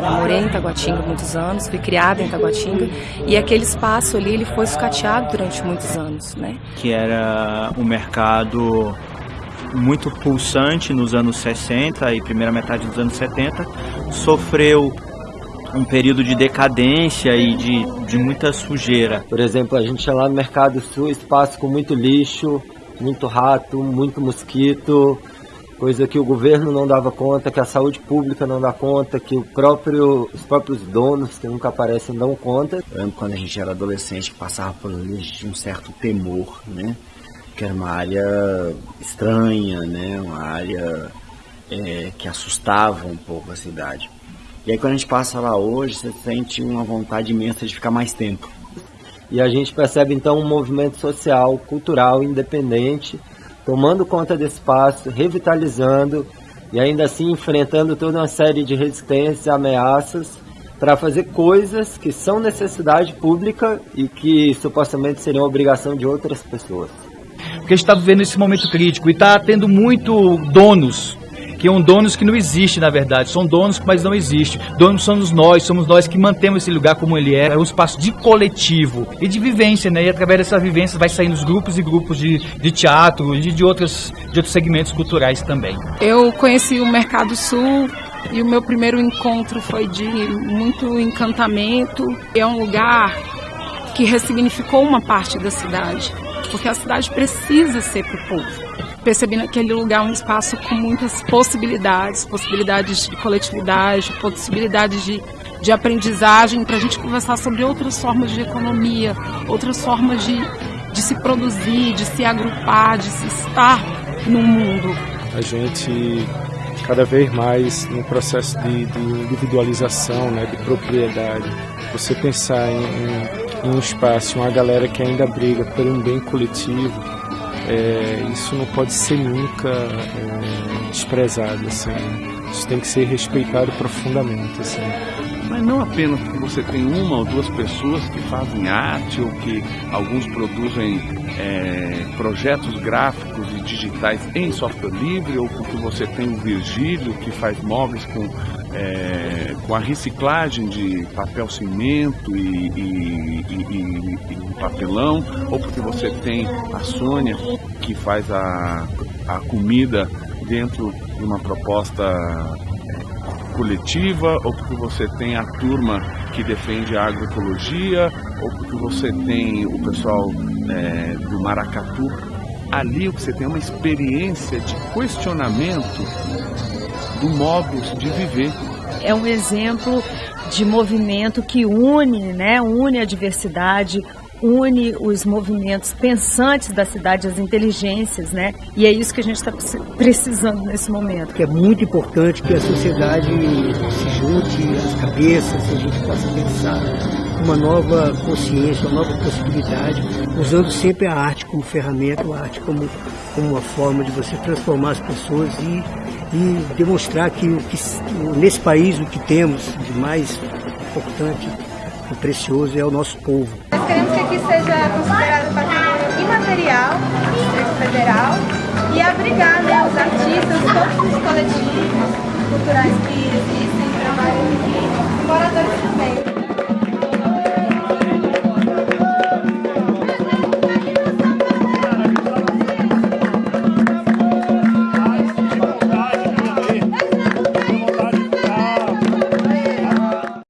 Eu morei em Taguatinga muitos anos, fui criada em Taguatinga e aquele espaço ali ele foi sucateado durante muitos anos, né? Que era um mercado muito pulsante nos anos 60 e primeira metade dos anos 70, sofreu um período de decadência e de, de muita sujeira. Por exemplo, a gente ia lá no Mercado Sul, espaço com muito lixo, muito rato, muito mosquito, coisa que o governo não dava conta, que a saúde pública não dá conta, que o próprio, os próprios donos, que nunca aparecem, dão conta. Eu lembro quando a gente era adolescente, passava por ali, a gente tinha um certo temor, né? Que era uma área estranha, né? Uma área é, que assustava um pouco a cidade. E aí quando a gente passa lá hoje, você sente uma vontade imensa de ficar mais tempo. E a gente percebe então um movimento social, cultural, independente, tomando conta desse espaço, revitalizando e ainda assim enfrentando toda uma série de resistências e ameaças para fazer coisas que são necessidade pública e que supostamente seriam obrigação de outras pessoas. Porque a gente está vivendo esse momento crítico e está tendo muito donos que são donos que não existem, na verdade. São donos, mas não existem. Donos somos nós, somos nós que mantemos esse lugar como ele é. É um espaço de coletivo e de vivência, né? E através dessa vivência vai saindo os grupos e grupos de, de teatro e de, de, outros, de outros segmentos culturais também. Eu conheci o Mercado Sul e o meu primeiro encontro foi de muito encantamento. É um lugar que ressignificou uma parte da cidade, porque a cidade precisa ser para o povo percebi naquele lugar um espaço com muitas possibilidades, possibilidades de coletividade, possibilidades de, de aprendizagem, para a gente conversar sobre outras formas de economia, outras formas de, de se produzir, de se agrupar, de se estar no mundo. A gente cada vez mais no processo de, de individualização, né, de propriedade. Você pensar em, em, em um espaço, uma galera que ainda briga por um bem coletivo, é, isso não pode ser nunca é, desprezado, assim. Isso tem que ser respeitado profundamente, assim. Mas não apenas porque você tem uma ou duas pessoas que fazem arte ou que alguns produzem é, projetos gráficos e digitais em software livre ou porque você tem o Virgílio que faz móveis com, é, com a reciclagem de papel cimento e, e, e, e, papelão ou porque você tem a Sônia que faz a, a comida dentro de uma proposta coletiva, ou porque você tem a turma que defende a agroecologia, ou porque você tem o pessoal é, do Maracatu. Ali você tem é uma experiência de questionamento do modo de viver. É um exemplo de movimento que une, né, une a diversidade, une os movimentos pensantes da cidade, as inteligências, né? E é isso que a gente está precisando nesse momento. Que é muito importante que a sociedade se junte as cabeças e a gente possa pensar uma nova consciência, uma nova possibilidade, usando sempre a arte como ferramenta, a arte como, como uma forma de você transformar as pessoas e, e demonstrar que, o que nesse país o que temos de mais importante e precioso é o nosso povo queremos que aqui seja considerado patrimônio imaterial do Distrito Federal e abrigar né, os artistas, todos os coletivos culturais que existem, trabalham aqui, moradores